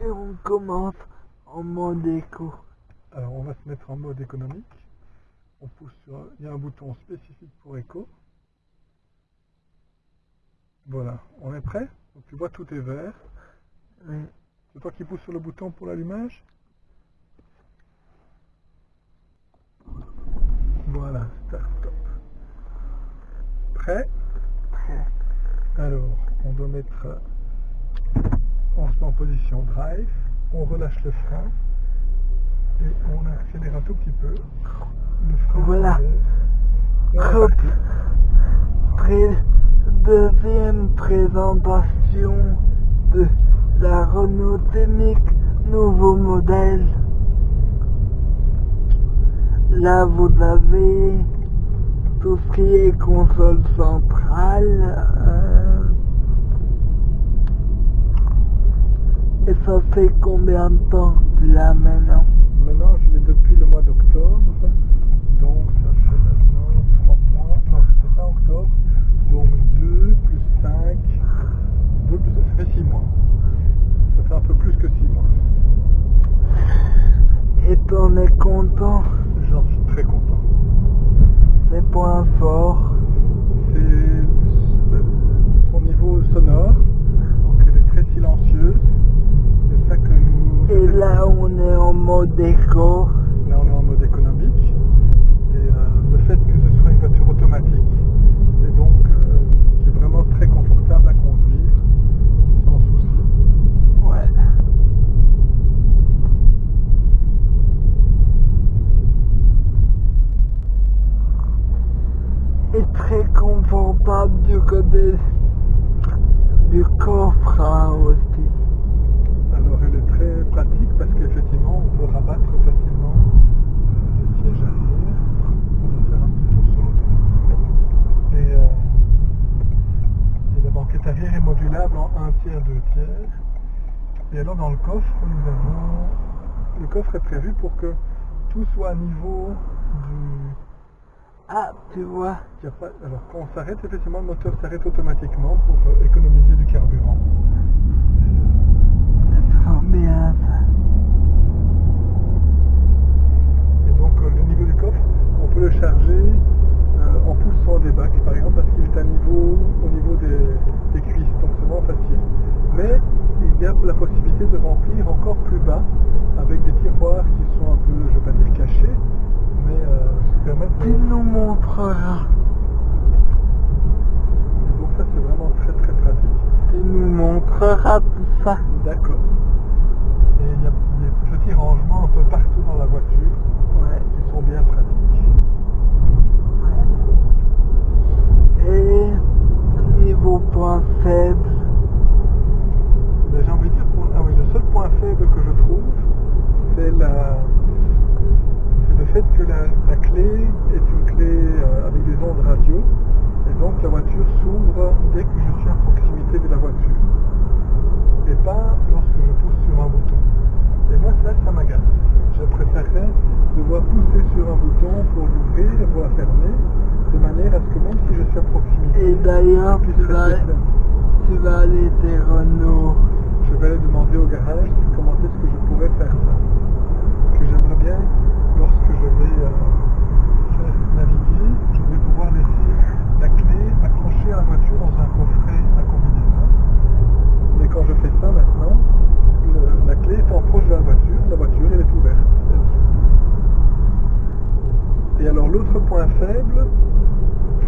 Et on commence en mode éco. Alors on va se mettre en mode économique. On pousse sur, il y a un bouton spécifique pour éco. Voilà, on est prêt? Donc tu vois tout est vert. Oui. C'est toi qui pousses sur le bouton pour l'allumage? Voilà, start stop. Prêt? Prêt. Alors, on doit mettre, on se met en position drive, on relâche le frein et on accélère un tout petit peu. Le frein Voilà. Hop. Deuxième présentation de la Renault Scénic nouveau modèle. Là vous avez tout ce qui est console centrale. euh, et ça fait combien de temps que tu l'as maintenant? Maintenant, je l'ai depuis le mois d'octobre. Donc, ça fait maintenant 3 mois. Non, c'était pas octobre. Donc, 2 plus 5. 2 plus, ça fait 6 mois. Ça fait un peu plus que 6 mois. Et t'en es content J'en suis très content. Les points forts C'est son niveau sonore. Donc, elle est très silencieuse. C'est ça que nous. Et là, on est en mode éco. Là, on est en mode économique. Et euh, le fait que ce soit une voiture automatique, et donc euh, qui est vraiment très confortable à conduire, sans souci. Ouais. Et très confortable du côté du coffre hein, aussi. Est modulable en 1 tiers, 2 tiers. Et alors, dans le coffre, nous avons. Le coffre est prévu pour que tout soit à niveau du, Ah, tu vois, Alors quand on s'arrête, effectivement, le moteur s'arrête automatiquement pour euh, économiser du carburant. bien ça. Et donc euh, le niveau du coffre, on peut le charger euh, en poussant des bacs, par exemple, parce qu'il est à niveau, au niveau des, des cuisses, donc c'est vraiment facile. Mais il y a la possibilité de remplir encore plus bas avec des tiroirs qui sont un peu, je ne vais pas dire cachés, mais euh, qui permettent de... Tu nous montreras. Et donc ça c'est vraiment très très pratique. Tu nous montreras tout ça. D'accord. Et il y a des petits rangements un peu partout dans la voiture Ouais. qui sont bien pratiques. Et niveau point faible, Mais j'ai envie de dire, pour... ah oui, le seul point faible que je trouve, c'est la... c'est le fait que la, clé est une clé euh, avec des ondes radio. Et donc la voiture s'ouvre dès que je suis à proximité de la voiture. Et pas lorsque je pousse sur un bouton. Et moi ça, ça m'agace. Je préférerais devoir pousser sur un bouton pour l'ouvrir et pour la fermer, de manière à ce que même si je suis à proximité, et d'ailleurs, tu vas, tu vas aller chez Renault. Je vais aller demander au garage comment est-ce que je pourrais faire ça. Que j'aimerais bien, lorsque je vais euh, faire naviguer, je vais pouvoir laisser la clé accrochée à la voiture dans un coffret à combinaison. Mais quand je fais ça maintenant, le- la clé étant proche de la voiture, la voiture elle est ouverte. Et alors l'autre point faible,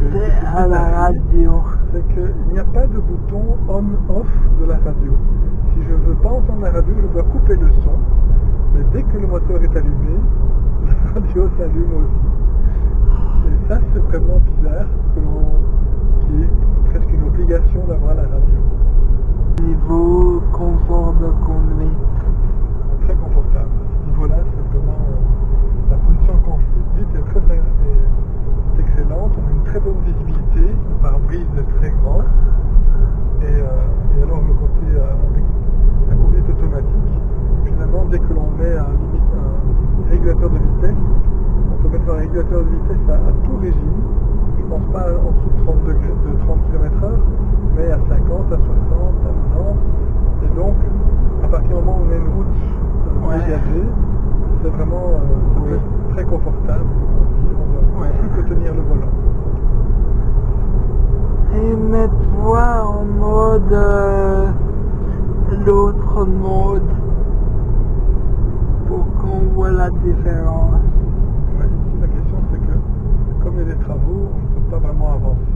C'est à la radio. c'est qu'il n'y a pas de bouton on-off de la radio. Si je ne veux pas entendre la radio, je dois couper le son. Mais dès que le moteur est allumé, radio s'allume aussi. Et ça, c'est vraiment bizarre, qu'il y ait presque une obligation d'avoir la radio. Niveau confort de. Très confortable. À ce niveau-là, c'est vraiment... euh, la position de conduite est très est- est excellente. On a une très bonne visibilité. Le pare-brise est très grand. Et, euh, et alors le côté euh, avec la conduite automatique, finalement dès que l'on met un, limite, un régulateur de vitesse, on peut mettre un régulateur de vitesse à, à tout régime. Je pense pas en dessous de 30 degrés, de 30 km h mais à 50, à 60, à 90. Et donc, à partir du moment où on est voyager, c'est vraiment euh, ça peut Oui. être très confortable on ne Ouais. plus que tenir le volant. Et mets-toi en mode euh, l'autre mode la différence. Ici, la question c'est que comme il y a des travaux, on ne peut pas vraiment avancer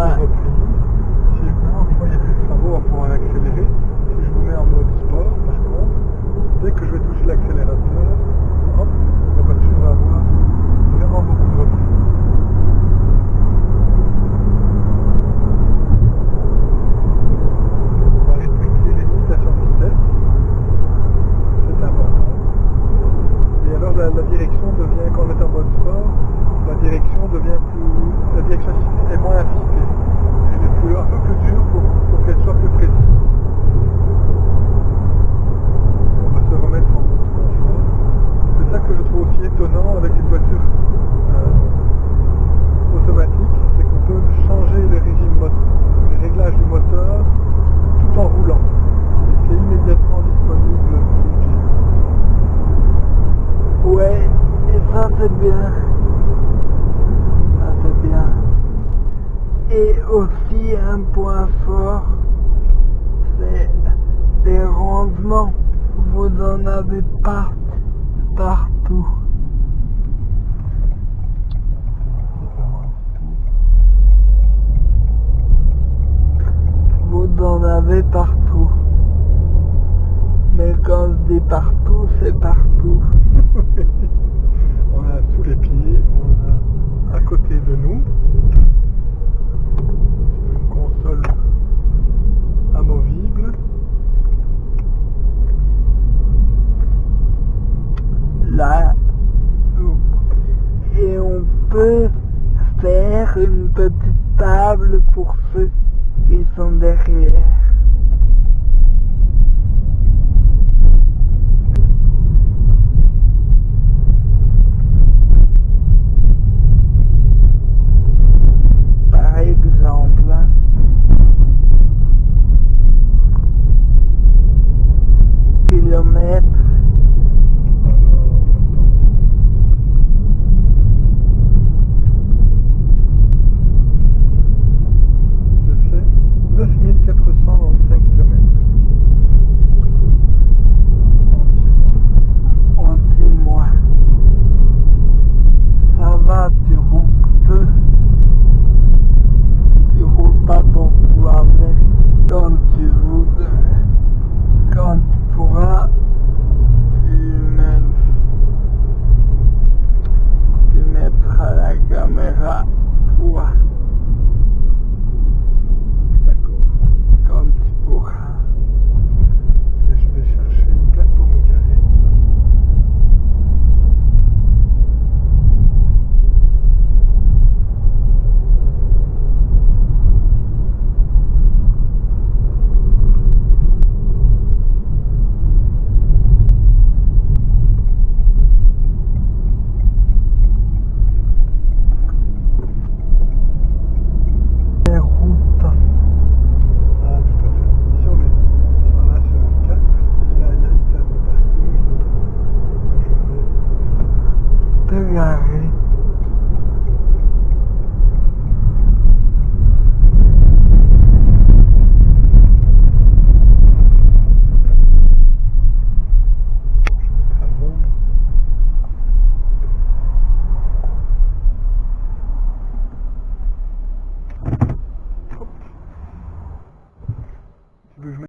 much. C'est bien. Ça bien. Et aussi un point fort, c'est les rangements. Vous en avez pas partout. Vous en avez partout. Mais quand je dis partout, c'est partout. on a sous les pieds, on a à côté de nous une console amovible. là et on peut faire une petite table pour ceux qui sont derrière.